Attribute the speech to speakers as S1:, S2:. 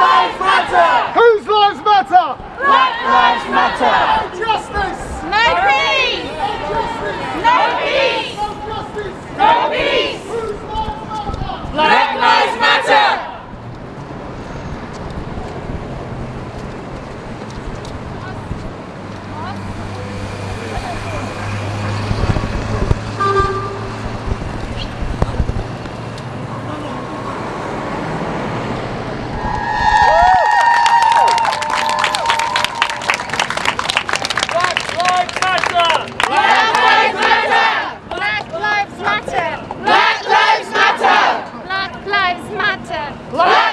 S1: Black lives matter!
S2: Whose lives matter?
S1: Black lives matter!
S3: matter.
S1: Black